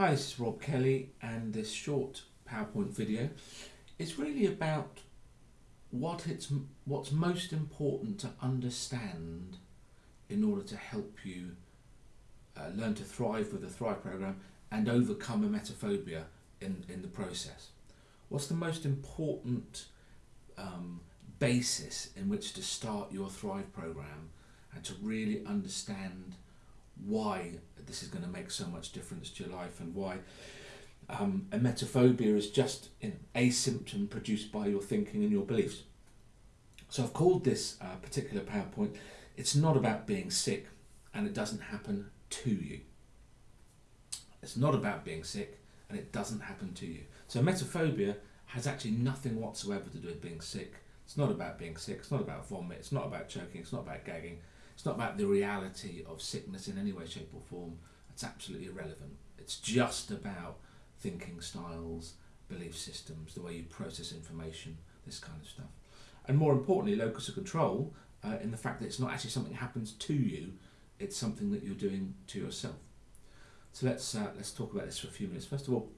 Hi, this is Rob Kelly, and this short PowerPoint video is really about what it's what's most important to understand in order to help you uh, learn to thrive with the Thrive program and overcome emetophobia in, in the process. What's the most important um, basis in which to start your Thrive program and to really understand why this is going to make so much difference to your life and why um, emetophobia is just a symptom produced by your thinking and your beliefs. So I've called this uh, particular PowerPoint, it's not about being sick and it doesn't happen to you. It's not about being sick and it doesn't happen to you. So emetophobia has actually nothing whatsoever to do with being sick. It's not about being sick, it's not about vomit, it's not about choking, it's not about gagging, it's not about the reality of sickness in any way, shape or form. It's absolutely irrelevant. It's just about thinking styles, belief systems, the way you process information, this kind of stuff. And more importantly, locus of control uh, in the fact that it's not actually something that happens to you, it's something that you're doing to yourself. So let's, uh, let's talk about this for a few minutes. First of all,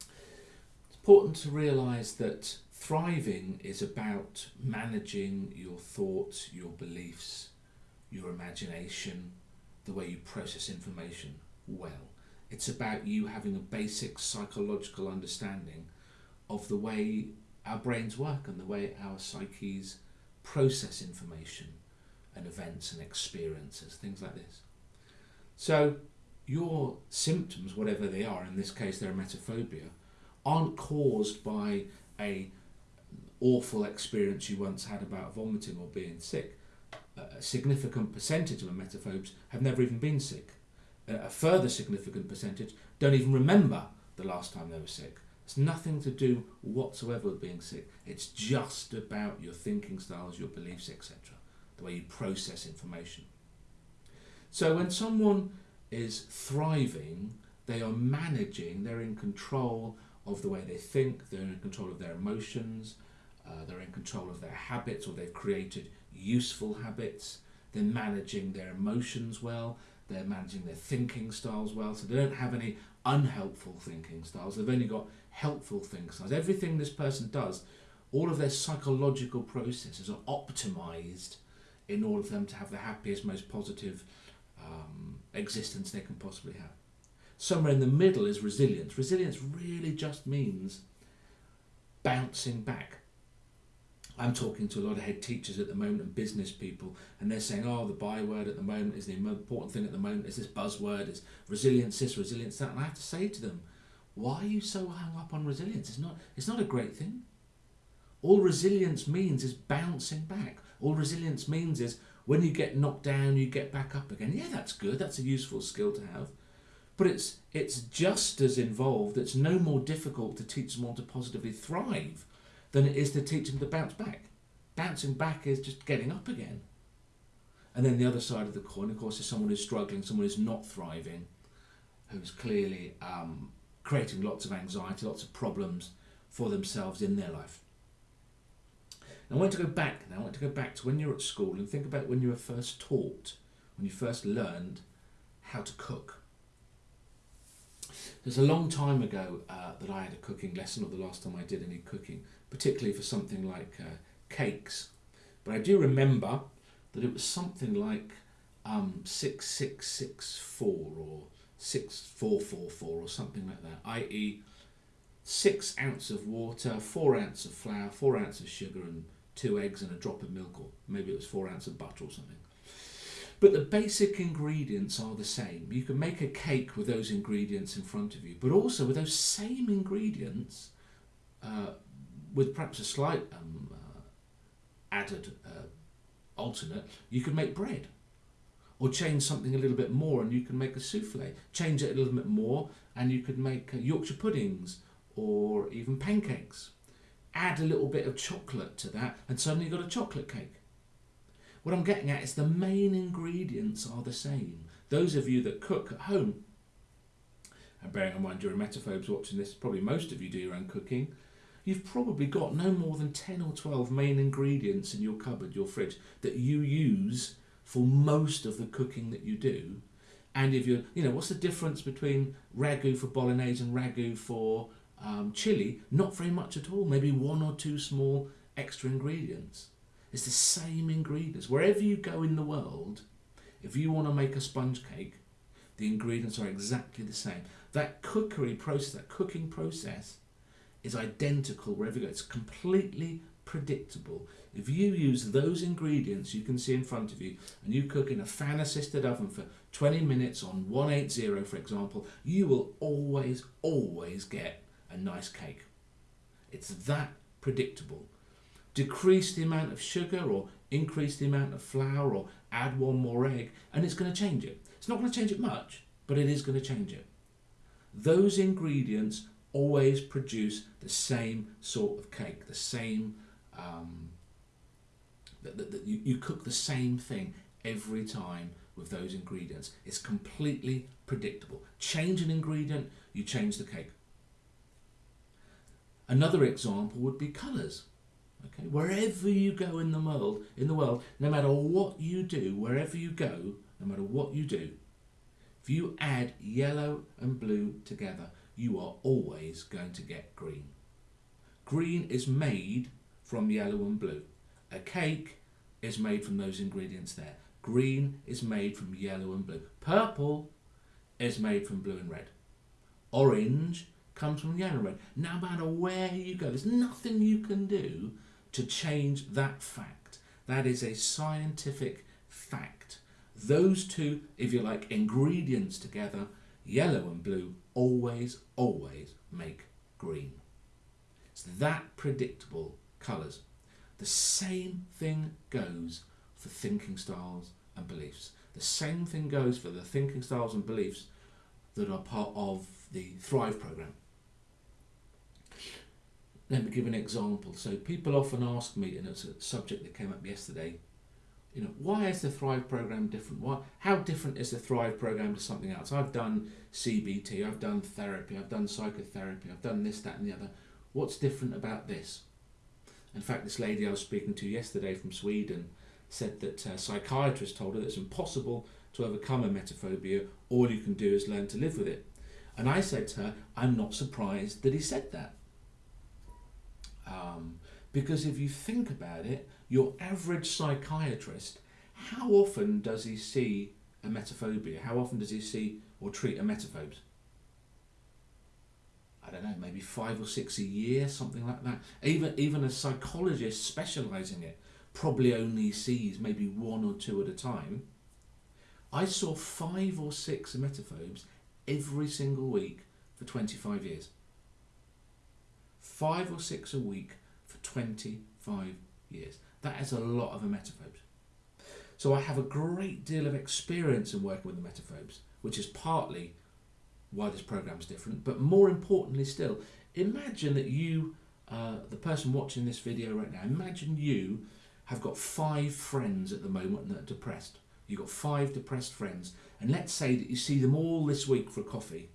it's important to realise that thriving is about managing your thoughts, your beliefs, your imagination, the way you process information well. It's about you having a basic psychological understanding of the way our brains work and the way our psyches process information and events and experiences, things like this. So your symptoms, whatever they are, in this case they're emetophobia, aren't caused by a awful experience you once had about vomiting or being sick. A significant percentage of emetophobes have never even been sick. A further significant percentage don't even remember the last time they were sick. It's nothing to do whatsoever with being sick. It's just about your thinking styles, your beliefs, etc. The way you process information. So when someone is thriving, they are managing, they're in control of the way they think, they're in control of their emotions, uh, they're in control of their habits or they've created useful habits, they're managing their emotions well, they're managing their thinking styles well, so they don't have any unhelpful thinking styles, they've only got helpful thinking styles. Everything this person does, all of their psychological processes are optimized in order for them to have the happiest, most positive um, existence they can possibly have. Somewhere in the middle is resilience. Resilience really just means bouncing back. I'm talking to a lot of head teachers at the moment and business people, and they're saying, oh, the byword at the moment is the important thing at the moment is this buzzword, is resilience this, resilience that. And I have to say to them, why are you so hung up on resilience? It's not, it's not a great thing. All resilience means is bouncing back. All resilience means is when you get knocked down, you get back up again. Yeah, that's good. That's a useful skill to have. But it's, it's just as involved, it's no more difficult to teach someone to positively thrive than it is to teach them to bounce back. Bouncing back is just getting up again. And then the other side of the coin, of course, is someone who's struggling, someone who's not thriving, who's clearly um, creating lots of anxiety, lots of problems for themselves in their life. I want to go back now. I want to go back to when you were at school and think about when you were first taught, when you first learned how to cook. There's a long time ago uh, that I had a cooking lesson, or the last time I did any cooking, particularly for something like uh, cakes. But I do remember that it was something like um, 6664 or 6444 or something like that, i.e. 6 ounce of water, 4 ounce of flour, 4 ounce of sugar and 2 eggs and a drop of milk or maybe it was 4 ounce of butter or something. But the basic ingredients are the same. You can make a cake with those ingredients in front of you, but also with those same ingredients, uh, with perhaps a slight um, uh, added uh, alternate, you can make bread. Or change something a little bit more and you can make a souffle. Change it a little bit more and you could make uh, Yorkshire puddings or even pancakes. Add a little bit of chocolate to that and suddenly you've got a chocolate cake. What I'm getting at is the main ingredients are the same. Those of you that cook at home, and bearing in mind you're emetophobes watching this, probably most of you do your own cooking, you've probably got no more than 10 or 12 main ingredients in your cupboard, your fridge, that you use for most of the cooking that you do. And if you're, you know, what's the difference between ragu for bolognese and ragu for um, chili? Not very much at all. Maybe one or two small extra ingredients. It's the same ingredients. Wherever you go in the world, if you want to make a sponge cake, the ingredients are exactly the same. That cookery process, that cooking process, is identical wherever you go. It's completely predictable. If you use those ingredients you can see in front of you and you cook in a fan assisted oven for 20 minutes on 180 for example, you will always, always get a nice cake. It's that predictable. Decrease the amount of sugar or increase the amount of flour or add one more egg and it's going to change it. It's not going to change it much, but it is going to change it. Those ingredients always produce the same sort of cake, the same, um, that, that, that you, you cook the same thing every time with those ingredients. It's completely predictable. Change an ingredient, you change the cake. Another example would be colours. Okay, wherever you go in the world, in the world, no matter what you do, wherever you go, no matter what you do, if you add yellow and blue together, you are always going to get green. Green is made from yellow and blue. A cake is made from those ingredients there. Green is made from yellow and blue. Purple is made from blue and red. Orange comes from yellow and red. No matter where you go, there's nothing you can do to change that fact. That is a scientific fact. Those two, if you like, ingredients together, yellow and blue, always, always make green. It's that predictable colours. The same thing goes for thinking styles and beliefs. The same thing goes for the thinking styles and beliefs that are part of the Thrive program. Let me give an example. So people often ask me, and it's a subject that came up yesterday, you know, why is the Thrive program different? Why, how different is the Thrive program to something else? I've done CBT, I've done therapy, I've done psychotherapy, I've done this, that, and the other. What's different about this? In fact, this lady I was speaking to yesterday from Sweden said that a psychiatrist told her that it's impossible to overcome emetophobia. All you can do is learn to live with it. And I said to her, I'm not surprised that he said that. Um, because if you think about it, your average psychiatrist, how often does he see emetophobia? How often does he see or treat a emetophobes? I don't know, maybe five or six a year, something like that. Even even a psychologist specialising it probably only sees maybe one or two at a time. I saw five or six emetophobes every single week for 25 years. Five or six a week for 25 years. That is a lot of emetophobes. So I have a great deal of experience in working with emetophobes, which is partly why this program is different. But more importantly still, imagine that you, uh, the person watching this video right now, imagine you have got five friends at the moment that are depressed. You've got five depressed friends, and let's say that you see them all this week for coffee.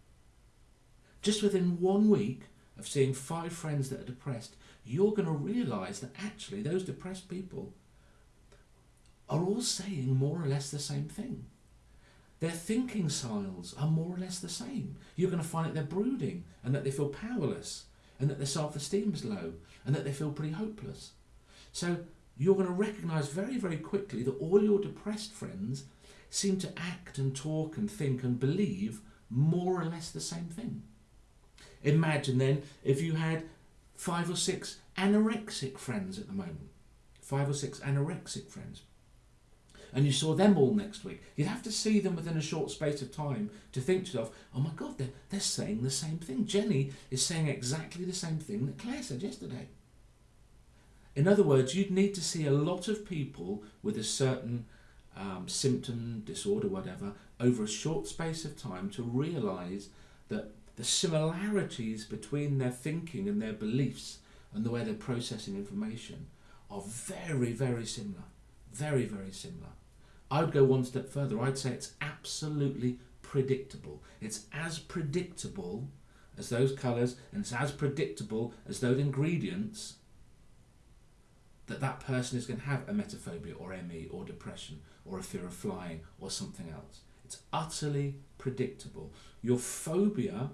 Just within one week of seeing five friends that are depressed, you're going to realise that actually those depressed people are all saying more or less the same thing. Their thinking styles are more or less the same. You're going to find that they're brooding and that they feel powerless and that their self esteem is low and that they feel pretty hopeless. So you're going to recognise very, very quickly that all your depressed friends seem to act and talk and think and believe more or less the same thing. Imagine then if you had five or six anorexic friends at the moment. Five or six anorexic friends. And you saw them all next week. You'd have to see them within a short space of time to think to yourself, oh my God, they're, they're saying the same thing. Jenny is saying exactly the same thing that Claire said yesterday. In other words, you'd need to see a lot of people with a certain um, symptom, disorder, whatever, over a short space of time to realise that the similarities between their thinking and their beliefs and the way they're processing information are very, very similar. Very, very similar. I would go one step further. I'd say it's absolutely predictable. It's as predictable as those colours and it's as predictable as those ingredients that that person is going to have emetophobia or ME or depression or a fear of flying or something else. It's utterly predictable. Your phobia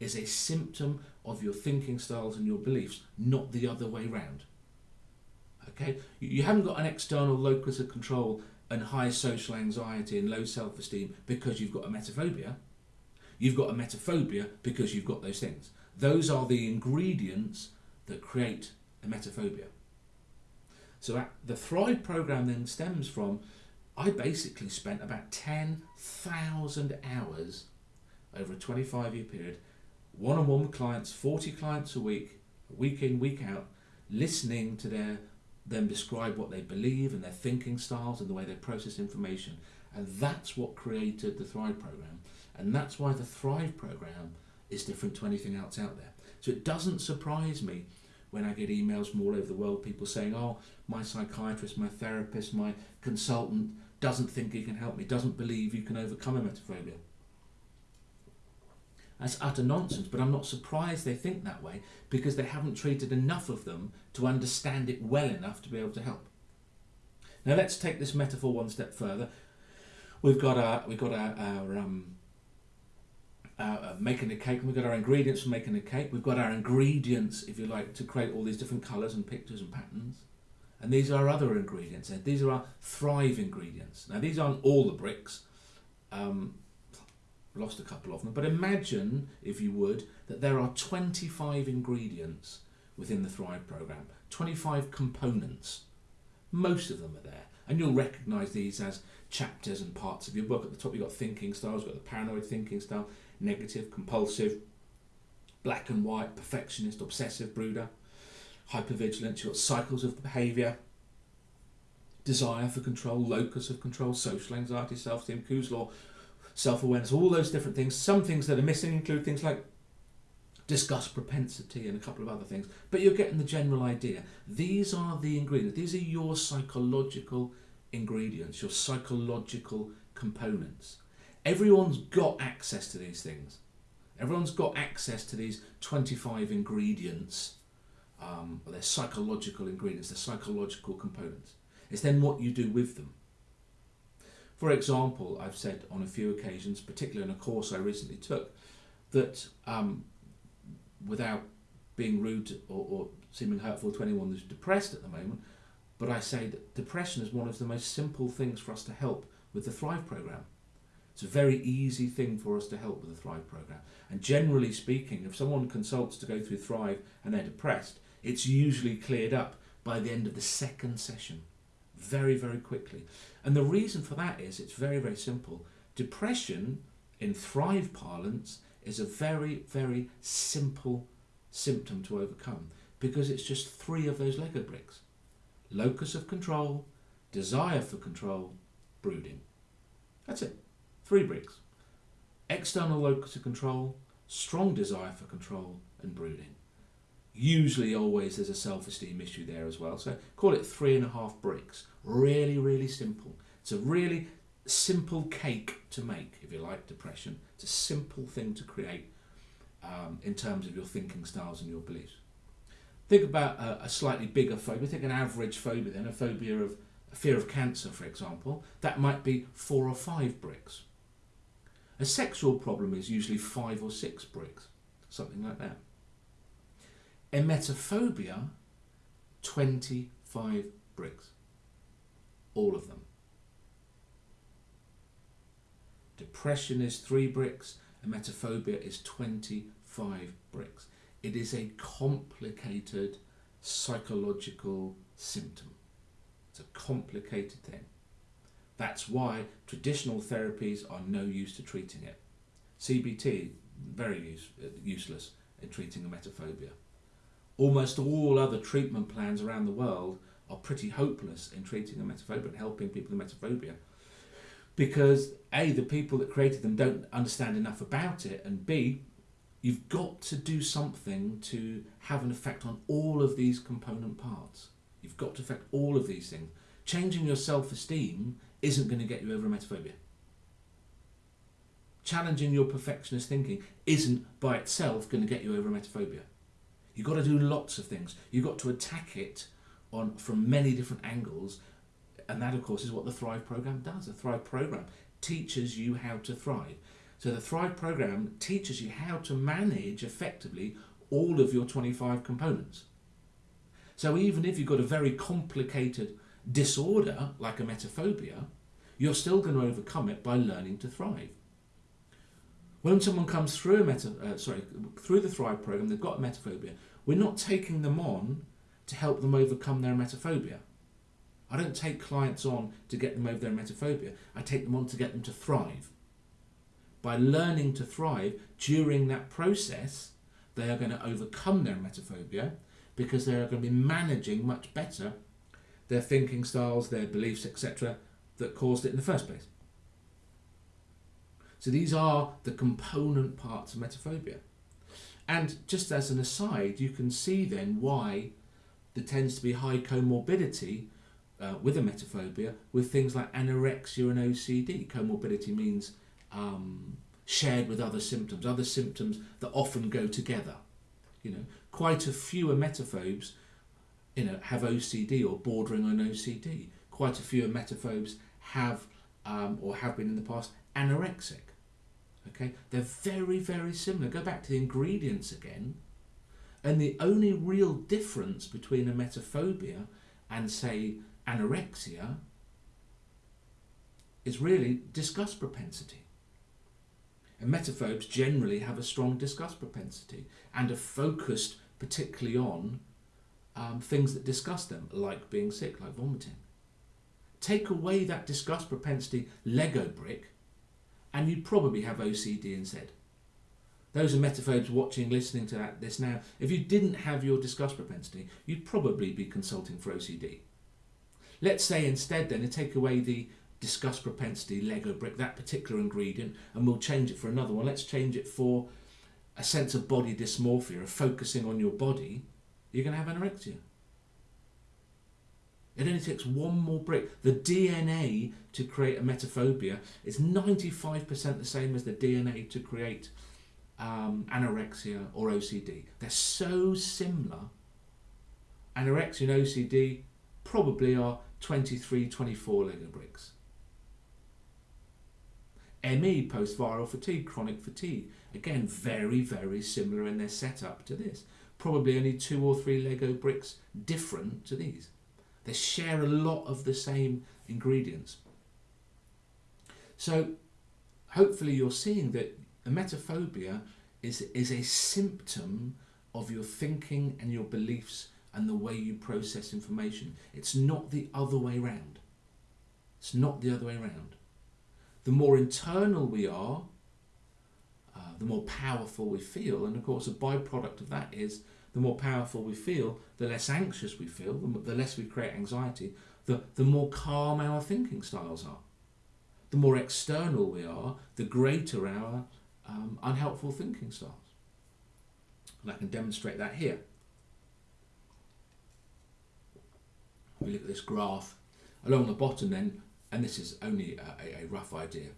is a symptom of your thinking styles and your beliefs, not the other way round. Okay? You haven't got an external locus of control and high social anxiety and low self esteem because you've got a metaphobia. You've got a metaphobia because you've got those things. Those are the ingredients that create a metaphobia. So the Thrive program then stems from I basically spent about 10,000 hours over a 25 year period, one on one clients, 40 clients a week, week in, week out, listening to their them describe what they believe and their thinking styles and the way they process information. And that's what created the Thrive program. And that's why the Thrive program is different to anything else out there. So it doesn't surprise me when I get emails from all over the world, people saying, oh, my psychiatrist, my therapist, my consultant doesn't think he can help me, doesn't believe you can overcome emetophobia. That's utter nonsense, but I'm not surprised they think that way because they haven't treated enough of them to understand it well enough to be able to help. Now let's take this metaphor one step further. We've got our we've got our, our um, uh, making a cake. and We've got our ingredients for making a cake. We've got our ingredients, if you like, to create all these different colours and pictures and patterns. And these are our other ingredients. And these are our Thrive ingredients. Now, these aren't all the bricks. Um, lost a couple of them. But imagine, if you would, that there are 25 ingredients within the Thrive program, 25 components. Most of them are there. And you'll recognise these as chapters and parts of your book. At the top, you've got thinking styles, you've got the paranoid thinking style, negative, compulsive, black and white, perfectionist, obsessive, brooder, hypervigilance, you've got cycles of behaviour, desire for control, locus of control, social anxiety, self-esteem, Kuh's law, self-awareness, all those different things. Some things that are missing include things like disgust propensity and a couple of other things, but you're getting the general idea. These are the ingredients. These are your psychological ingredients, your psychological components. Everyone's got access to these things. Everyone's got access to these 25 ingredients. Um, they're psychological ingredients, they're psychological components. It's then what you do with them. For example, I've said on a few occasions, particularly in a course I recently took, that um, without being rude or, or seeming hurtful to anyone who's depressed at the moment, but I say that depression is one of the most simple things for us to help with the Thrive program. It's a very easy thing for us to help with the Thrive program. And generally speaking, if someone consults to go through Thrive and they're depressed, it's usually cleared up by the end of the second session. Very, very quickly. And the reason for that is it's very, very simple. Depression, in Thrive parlance, is a very, very simple symptom to overcome because it's just three of those Lego bricks locus of control, desire for control, brooding. That's it. Three bricks. External locus of control, strong desire for control, and brooding. Usually, always, there's a self esteem issue there as well. So, call it three and a half bricks. Really, really simple. It's a really simple cake to make, if you like, depression. It's a simple thing to create um, in terms of your thinking styles and your beliefs. Think about a, a slightly bigger phobia. Think an average phobia, then a phobia of a fear of cancer, for example. That might be four or five bricks. A sexual problem is usually five or six bricks, something like that. Emetophobia, 25 bricks. All of them. Depression is three bricks, emetophobia is 25 bricks. It is a complicated psychological symptom. It's a complicated thing. That's why traditional therapies are no use to treating it. CBT, very use, uh, useless in treating emetophobia. Almost all other treatment plans around the world are pretty hopeless in treating a emetophobia and helping people with emetophobia because A, the people that created them don't understand enough about it, and B, you've got to do something to have an effect on all of these component parts. You've got to affect all of these things. Changing your self esteem isn't going to get you over emetophobia. Challenging your perfectionist thinking isn't by itself going to get you over emetophobia. You've got to do lots of things. You've got to attack it on from many different angles, and that, of course, is what the Thrive program does. The Thrive program teaches you how to thrive. So the Thrive program teaches you how to manage effectively all of your 25 components. So even if you've got a very complicated disorder like a emetophobia, you're still going to overcome it by learning to thrive. When someone comes through a meta, uh, sorry, through the Thrive program, they've got emetophobia, we're not taking them on to help them overcome their emetophobia. I don't take clients on to get them over their emetophobia. I take them on to get them to thrive. By learning to thrive during that process, they are going to overcome their emetophobia because they are going to be managing much better their thinking styles, their beliefs, etc., that caused it in the first place. So these are the component parts of emetophobia. And just as an aside, you can see then why there tends to be high comorbidity uh, with emetophobia with things like anorexia and OCD. Comorbidity means um, shared with other symptoms, other symptoms that often go together. You know, quite a few emetophobes, you know, have OCD or bordering on OCD. Quite a few emetophobes have um, or have been in the past anorexic. Okay, they're very, very similar. Go back to the ingredients again. And the only real difference between a metaphobia and, say, anorexia is really disgust propensity. Emetophobes generally have a strong disgust propensity and are focused particularly on um, things that disgust them, like being sick, like vomiting. Take away that disgust propensity Lego brick, and you'd probably have OCD instead. Those are emetophobes watching, listening to that, this now, if you didn't have your disgust propensity, you'd probably be consulting for OCD. Let's say instead then, to take away the disgust propensity Lego brick, that particular ingredient, and we'll change it for another one. Let's change it for a sense of body dysmorphia, of focusing on your body, you're going to have anorexia. It only takes one more brick. The DNA to create emetophobia is 95% the same as the DNA to create um, anorexia or OCD. They're so similar. Anorexia and OCD probably are 23, 24 Lego bricks. ME, post-viral fatigue, chronic fatigue. Again, very, very similar in their setup to this. Probably only two or three Lego bricks different to these. They share a lot of the same ingredients. So hopefully you're seeing that emetophobia is, is a symptom of your thinking and your beliefs and the way you process information. It's not the other way round. It's not the other way round the more internal we are, uh, the more powerful we feel. And of course, a byproduct of that is the more powerful we feel, the less anxious we feel, the less we create anxiety, the, the more calm our thinking styles are. The more external we are, the greater our um, unhelpful thinking styles. And I can demonstrate that here. We look at this graph. Along the bottom then, and this is only a, a rough idea.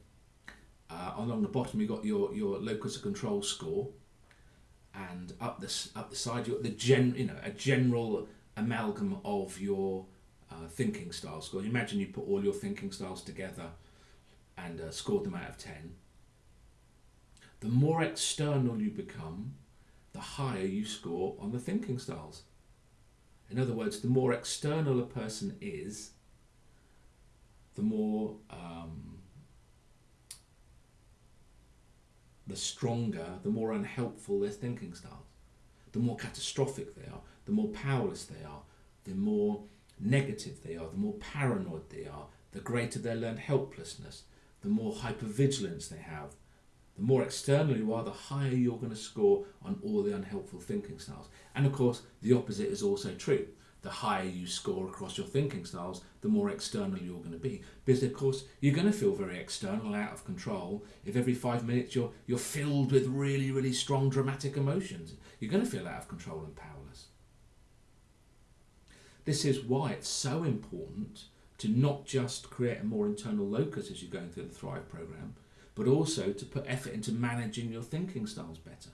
Uh, along the bottom you've got your, your locus of control score and up the, up the side got the gen, you know, a general amalgam of your uh, thinking style score. Imagine you put all your thinking styles together and uh, scored them out of 10. The more external you become, the higher you score on the thinking styles. In other words, the more external a person is, the more um, the stronger, the more unhelpful their thinking styles. The more catastrophic they are, the more powerless they are, the more negative they are, the more paranoid they are, the greater their learned helplessness, the more hypervigilance they have. The more external you are, the higher you're going to score on all the unhelpful thinking styles. And of course, the opposite is also true the higher you score across your thinking styles, the more external you're going to be. Because of course you're going to feel very external, out of control. If every five minutes you're you're filled with really really strong dramatic emotions, you're going to feel out of control and powerless. This is why it's so important to not just create a more internal locus as you're going through the Thrive program, but also to put effort into managing your thinking styles better.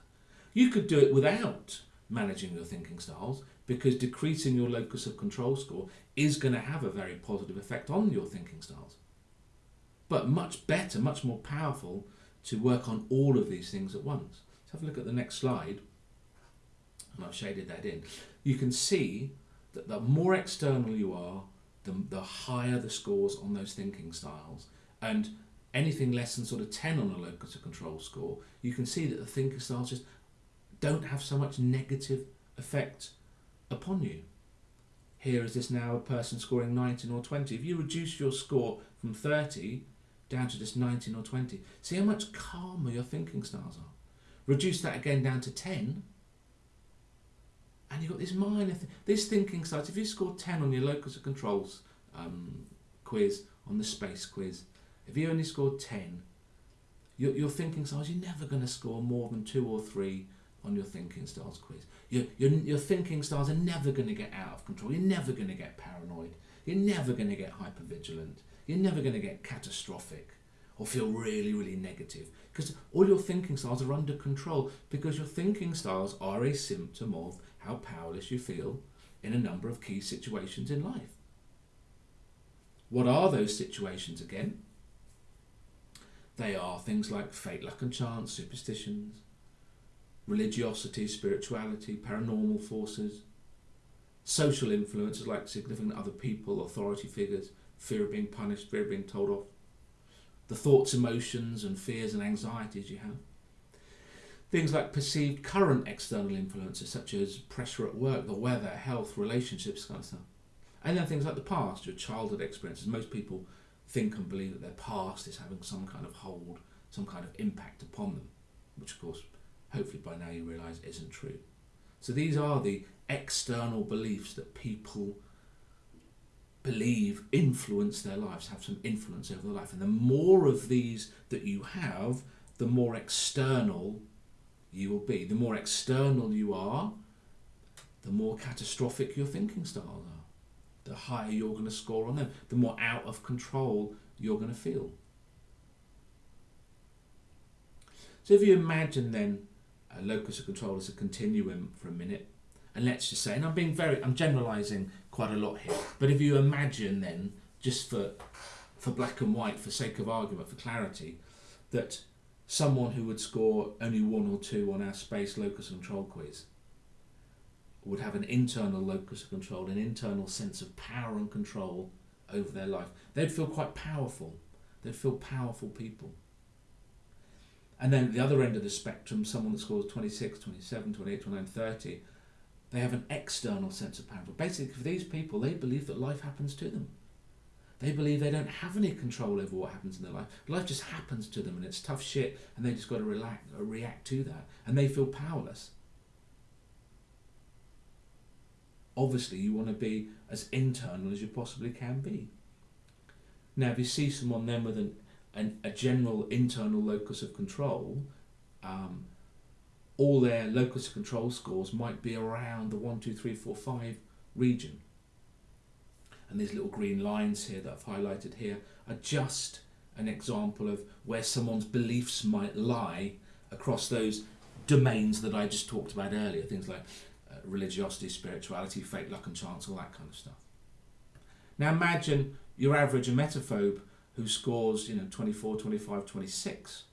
You could do it without managing hmm. your thinking styles because decreasing your locus of control score is going to have a very positive effect on your thinking styles. but much better, much more powerful to work on all of these things at once. Let's have a look at the next slide, and I've shaded that in. You can see that the more external you are, the, the higher the scores on those thinking styles. And anything less than sort of 10 on a locus of control score, you can see that the thinking styles just don't have so much negative effect upon you. Here is this now a person scoring 19 or 20. If you reduce your score from 30 down to just 19 or 20, see how much calmer your thinking styles are. Reduce that again down to 10, and you've got this minor, th- this thinking styles. If you score 10 on your locus of controls um, quiz, on the space quiz, if you only scored 10, your, your thinking styles, you're never going to score more than two or three on your thinking styles quiz. Your, your, your thinking styles are never going to get out of control. You're never going to get paranoid. You're never going to get hypervigilant. You're never going to get catastrophic or feel really, really negative because all your thinking styles are under control because your thinking styles are a symptom of how powerless you feel in a number of key situations in life. What are those situations again? They are things like fate, luck, and chance, superstitions, religiosity, spirituality, paranormal forces, social influences like significant other people, authority figures, fear of being punished, fear of being told off, the thoughts, emotions, and fears and anxieties you have. Things like perceived current external influences such as pressure at work, the weather, health, relationships, kind of stuff. And then things like the past, your childhood experiences. Most people think and believe that their past is having some kind of hold, some kind of impact upon them, which of course hopefully by now you realise isn't true. So these are the external beliefs that people believe influence their lives, have some influence over their life. And the more of these that you have, the more external you will be. The more external you are, the more catastrophic your thinking styles are. The higher you're going to score on them, the more out of control you're going to feel. So if you imagine then a locus of control as a continuum for a minute. And let's just say, and I'm being very, I'm generalising quite a lot here, but if you imagine then, just for, for black and white, for sake of argument, for clarity, that someone who would score only one or two on our space locus of control quiz would have an internal locus of control, an internal sense of power and control over their life. They'd feel quite powerful. They'd feel powerful people. And then the other end of the spectrum, someone that scores 26, 27, 28, 29, 30, they have an external sense of power. But basically, for these people, they believe that life happens to them. They believe they don't have any control over what happens in their life. Life just happens to them and it's tough shit and they just got to relax, uh, react to that. And they feel powerless. Obviously, you want to be as internal as you possibly can be. Now, if you see someone then with an an, a general internal locus of control, um, all their locus of control scores might be around the 1, 2, 3, 4, 5 region. And these little green lines here that I've highlighted here are just an example of where someone's beliefs might lie across those domains that I just talked about earlier, things like uh, religiosity, spirituality, fate, luck and chance, all that kind of stuff. Now imagine your average emetophobe who scores, you know, 24, 25, 26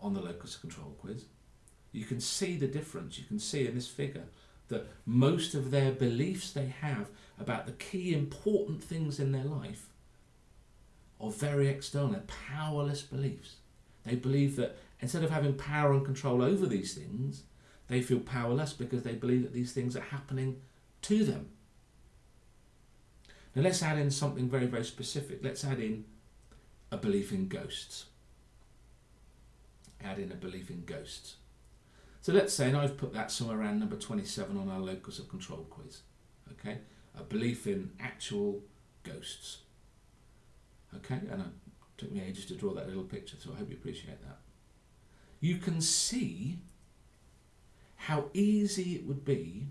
on the locus of control quiz, you can see the difference. You can see in this figure that most of their beliefs they have about the key important things in their life are very external, powerless beliefs. They believe that instead of having power and control over these things, they feel powerless because they believe that these things are happening to them. Now let's add in something very, very specific. Let's add in a belief in ghosts. Add in a belief in ghosts. So let's say, and I've put that somewhere around number 27 on our locus of control quiz. Okay, a belief in actual ghosts. Okay, and it took me ages to draw that little picture, so I hope you appreciate that. You can see how easy it would be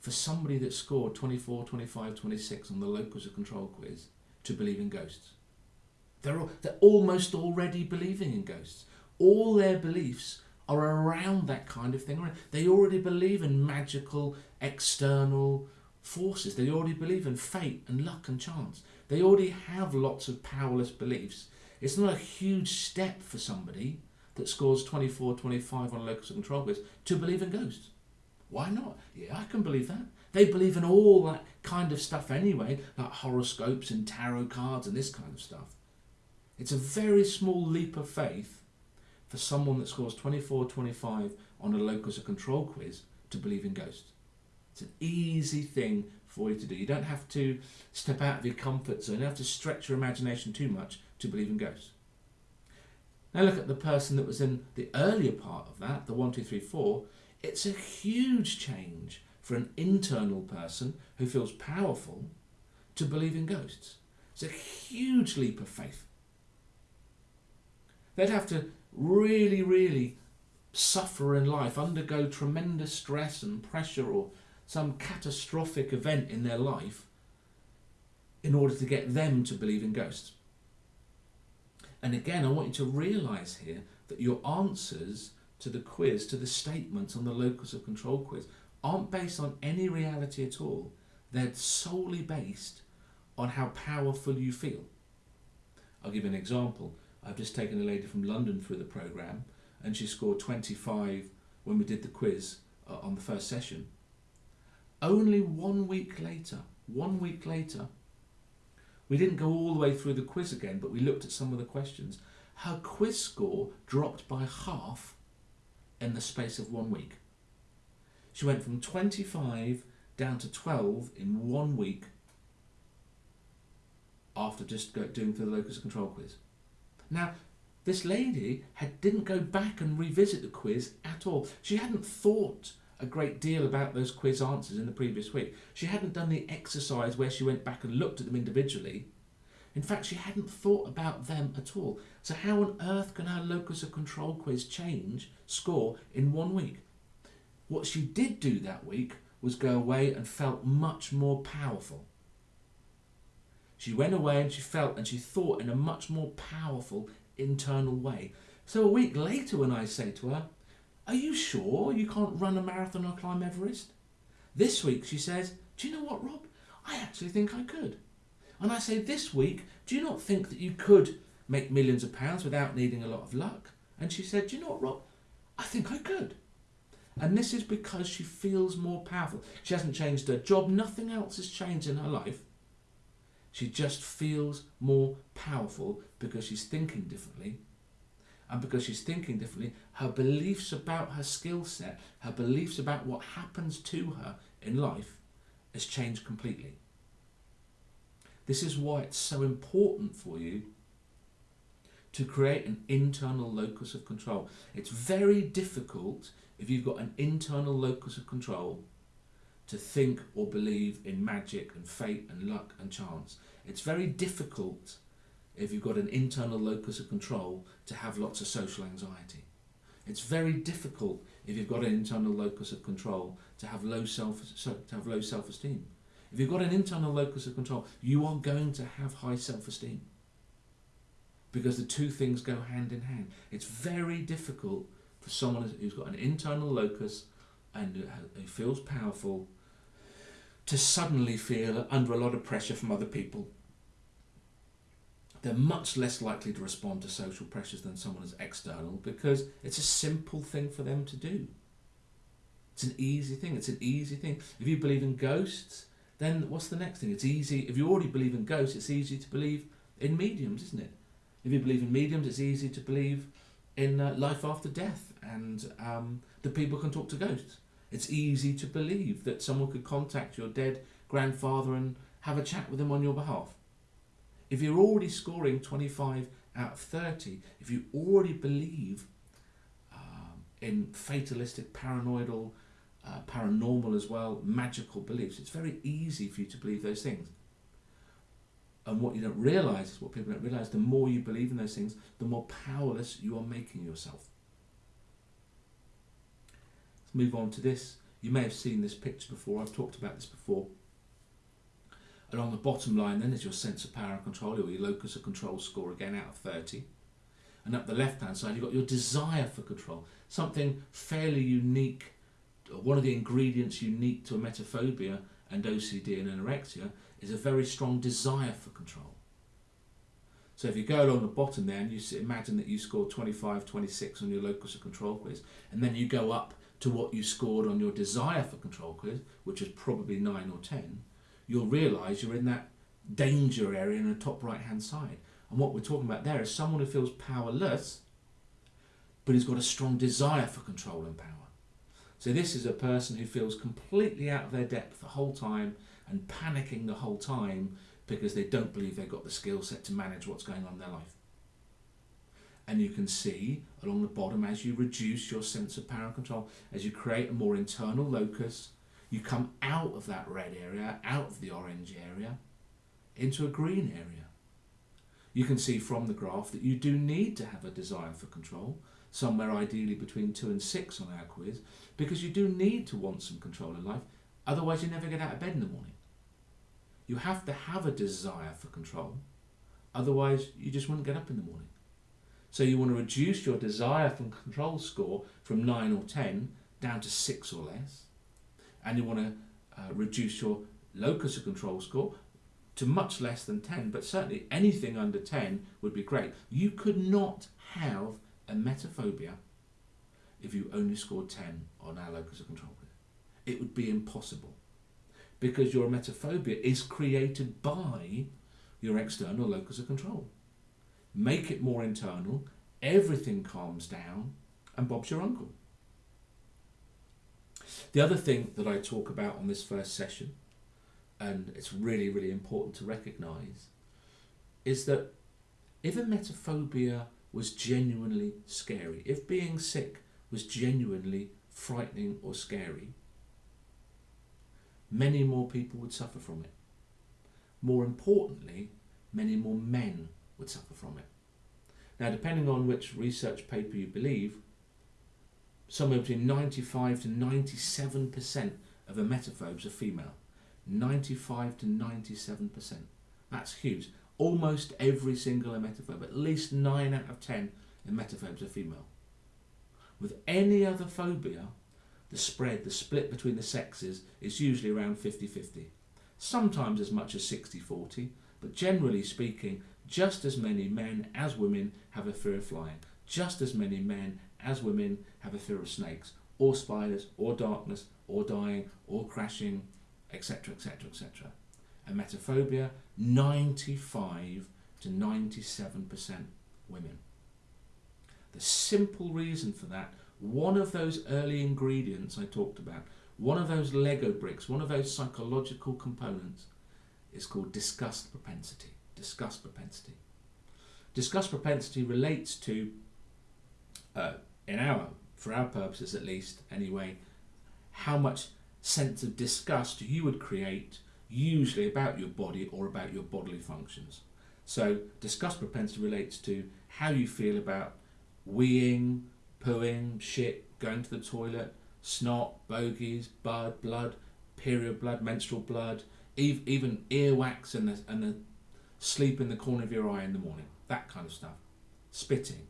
for somebody that scored 24, 25, 26 on the locus of control quiz to believe in ghosts. They're, all, they're almost already believing in ghosts. All their beliefs are around that kind of thing. They already believe in magical external forces. They already believe in fate and luck and chance. They already have lots of powerless beliefs It's not a huge step for somebody that scores 24, 25 on a locus of control quiz to believe in ghosts. Why not? Yeah, I can believe that. They believe in all that kind of stuff anyway, like horoscopes and tarot cards and this kind of stuff. It's a very small leap of faith for someone that scores 24, 25 on a locus of control quiz to believe in ghosts. It's an easy thing for you to do. You don't have to step out of your comfort zone. You don't have to stretch your imagination too much to believe in ghosts. Now look at the person that was in the earlier part of that, the one, two, three, four. It's a huge change for an internal person who feels powerful to believe in ghosts. It's a huge leap of faith. They'd have to really, really suffer in life, undergo tremendous stress and pressure or some catastrophic event in their life in order to get them to believe in ghosts. And again, I want you to realize here that your answers to the quiz, to the statements on the locus of control quiz, aren't based on any reality at all. They're solely based on how powerful you feel. I'll give an example. I've just taken a lady from London through the program and she scored 25 when we did the quiz uh, on the first session. Only one week later, one week later, we didn't go all the way through the quiz again, but we looked at some of the questions. Her quiz score dropped by half in the space of one week. She went from 25 down to 12 in one week after just doing the locus control quiz. Now, this lady had, didn't go back and revisit the quiz at all. She hadn't thought a great deal about those quiz answers in the previous week. She hadn't done the exercise where she went back and looked at them individually. In fact, she hadn't thought about them at all. So how on earth can her locus of control quiz change score in one week? What she did do that week was go away and felt much more powerful. She went away and she felt and she thought in a much more powerful internal way. So a week later when I say to her, are you sure you can't run a marathon or climb Everest? This week she says, Do you know what, Rob? I actually think I could. And I say, This week, do you not think that you could make millions of pounds without needing a lot of luck? And she said, Do you know what, Rob? I think I could. And this is because she feels more powerful. She hasn't changed her job, nothing else has changed in her life. She just feels more powerful because she's thinking differently and because she's thinking differently, her beliefs about her skill set, her beliefs about what happens to her in life has changed completely. This is why it's so important for you to create an internal locus of control. It's very difficult if you've got an internal locus of control to think or believe in magic and fate and luck and chance. It's very difficult if you've got an internal locus of control to have lots of social anxiety. It's very difficult if you've got an internal locus of control to have low self to have low self-esteem. If you've got an internal locus of control, you are going to have high self-esteem. Because the two things go hand in hand. It's very difficult for someone who's got an internal locus and who feels powerful to suddenly feel under a lot of pressure from other people they're much less likely to respond to social pressures than someone who's external because it's a simple thing for them to do. It's an easy thing. It's an easy thing. If you believe in ghosts, then what's the next thing? It's easy. If you already believe in ghosts, it's easy to believe in mediums, isn't it? If you believe in mediums, it's easy to believe in uh, life after death and um, that people can talk to ghosts. It's easy to believe that someone could contact your dead grandfather and have a chat with him on your behalf. If you're already scoring 25 out of 30, if you already believe um, in fatalistic, paranoidal, uh, paranormal as well, magical beliefs, it's very easy for you to believe those things. And what you don't realise is what people don't realise the more you believe in those things, the more powerless you are making yourself. Move on to this. You may have seen this picture before, I've talked about this before. Along the bottom line then is your sense of power and control, or your locus of control score again out of 30. And up the left hand side you've got your desire for control, something fairly unique, one of the ingredients unique to emetophobia and OCD and anorexia is a very strong desire for control. So if you go along the bottom there and you imagine that you scored 25, 26 on your locus of control quiz, and then you go up to what you scored on your desire for control quiz, which is probably 9 or 10, you'll realise you're in that danger area in the top right hand side. And what we're talking about there is someone who feels powerless, but who's got a strong desire for control and power. So this is a person who feels completely out of their depth the whole time and panicking the whole time because they don't believe they've got the skill set to manage what's going on in their life. And you can see along the bottom as you reduce your sense of power and control, as you create a more internal locus, you come out of that red area, out of the orange area, into a green area. You can see from the graph that you do need to have a desire for control, somewhere ideally between 2 and 6 on our quiz, because you do need to want some control in life, otherwise you never get out of bed in the morning. You have to have a desire for control. Otherwise, you just wouldn't get up in the morning. So you want to reduce your desire for control score from 9 or 10 down to 6 or less. And you want to uh, reduce your locus of control score to much less than 10, but certainly anything under 10 would be great. You could not have emetophobia if you only scored 10 on our locus of control. It would be impossible because your emetophobia is created by your external locus of control. Make it more internal, everything calms down, and Bob's your uncle. The other thing that I talk about on this first session, and it's really, really important to recognise, is that if a emetophobia was genuinely scary, if being sick was genuinely frightening or scary, many more people would suffer from it. More importantly, many more men would suffer from it. Now, depending on which research paper you believe, somewhere between 95 to 97% of emetophobes are female. 95 to 97%. That's huge. Almost every single emetophobe, at least 9 out of 10 emetophobes are female. With any other phobia, the spread, the split between the sexes is usually around 50-50. Sometimes as much as 60-40, but generally speaking, just as many men as women have a fear of flying. Just as many men as women have a fear of snakes, or spiders, or darkness, or dying, or crashing, etc., etc., etc. Emetophobia, 95 to 97% women. The simple reason for that one of those early ingredients I talked about, one of those Lego bricks, one of those psychological components is called disgust propensity. Disgust propensity. Disgust propensity relates to, uh, in our, for our purposes at least anyway, how much sense of disgust you would create usually about your body or about your bodily functions. So disgust propensity relates to how you feel about weeing, pooing, shit, going to the toilet, snot, bogies, bud, blood, period blood, menstrual blood, even earwax and the, and the sleep in the corner of your eye in the morning, that kind of stuff. Spitting.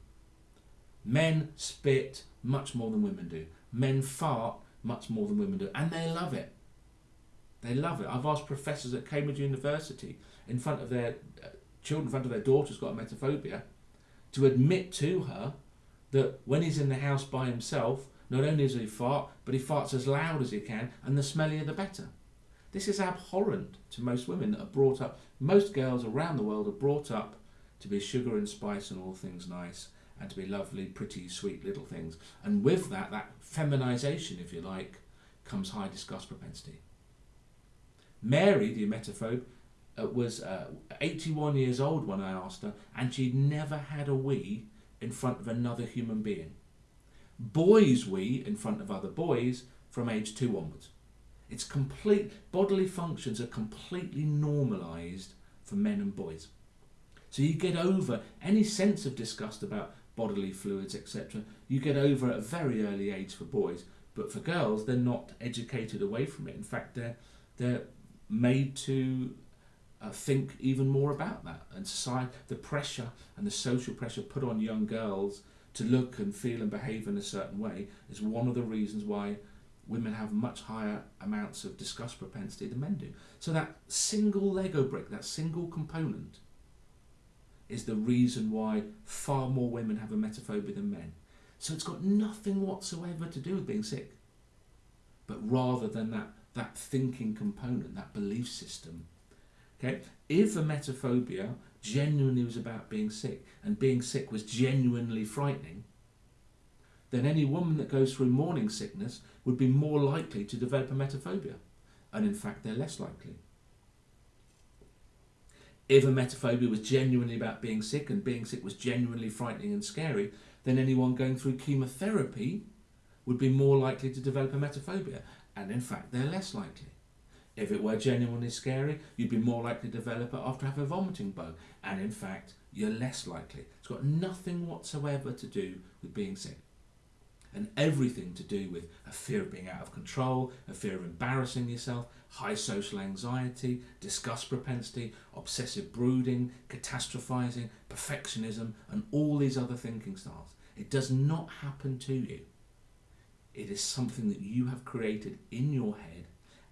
Men spit much more than women do. Men fart much more than women do, and they love it. They love it. I've asked professors at Cambridge University in front of their uh, children, in front of their daughters got emetophobia, to admit to her that when he's in the house by himself, not only does he fart, but he farts as loud as he can, and the smellier the better. This is abhorrent to most women that are brought up, most girls around the world are brought up to be sugar and spice and all things nice, and to be lovely, pretty, sweet little things. And with that, that feminization, if you like, comes high disgust propensity. Mary, the emetophobe, uh, was uh, 81 years old when I asked her, and she'd never had a wee in front of another human being. Boys wee in front of other boys from age two onwards. It's complete, bodily functions are completely normalised for men and boys. So you get over any sense of disgust about bodily fluids, etc. You get over at a very early age for boys, but for girls, they're not educated away from it. In fact, they're they're made to uh, think even more about that. And society, the pressure and the social pressure put on young girls to look and feel and behave in a certain way is one of the reasons why women have much higher amounts of disgust propensity than men do. So that single Lego brick, that single component, is the reason why far more women have emetophobia than men. So it's got nothing whatsoever to do with being sick, but rather than that, that thinking component, that belief system. Okay, if emetophobia genuinely was about being sick and being sick was genuinely frightening, then any woman that goes through morning sickness would be more likely to develop emetophobia. And in fact, they're less likely. If emetophobia was genuinely about being sick and being sick was genuinely frightening and scary, then anyone going through chemotherapy would be more likely to develop emetophobia. And in fact, they're less likely. If it were genuinely scary, you'd be more likely to develop it after having a vomiting bug. And in fact, you're less likely. It's got nothing whatsoever to do with being sick and everything to do with a fear of being out of control, a fear of embarrassing yourself, high social anxiety, disgust propensity, obsessive brooding, catastrophizing, perfectionism, and all these other thinking styles. It does not happen to you. It is something that you have created in your head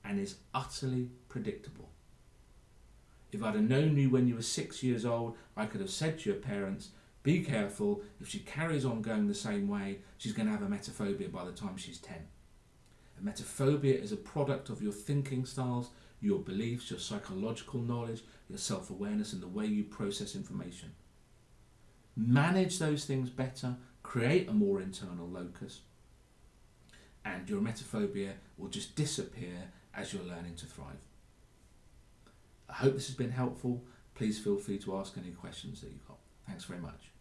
and is utterly predictable. If I'd have known you when you were six years old, I could have said to your parents, be careful, if she carries on going the same way, she's going to have emetophobia by the time she's 10. Emetophobia is a product of your thinking styles, your beliefs, your psychological knowledge, your self awareness, and the way you process information. Manage those things better, create a more internal locus, and your emetophobia will just disappear as you're learning to thrive. I hope this has been helpful. Please feel free to ask any questions that you've got. Thanks very much.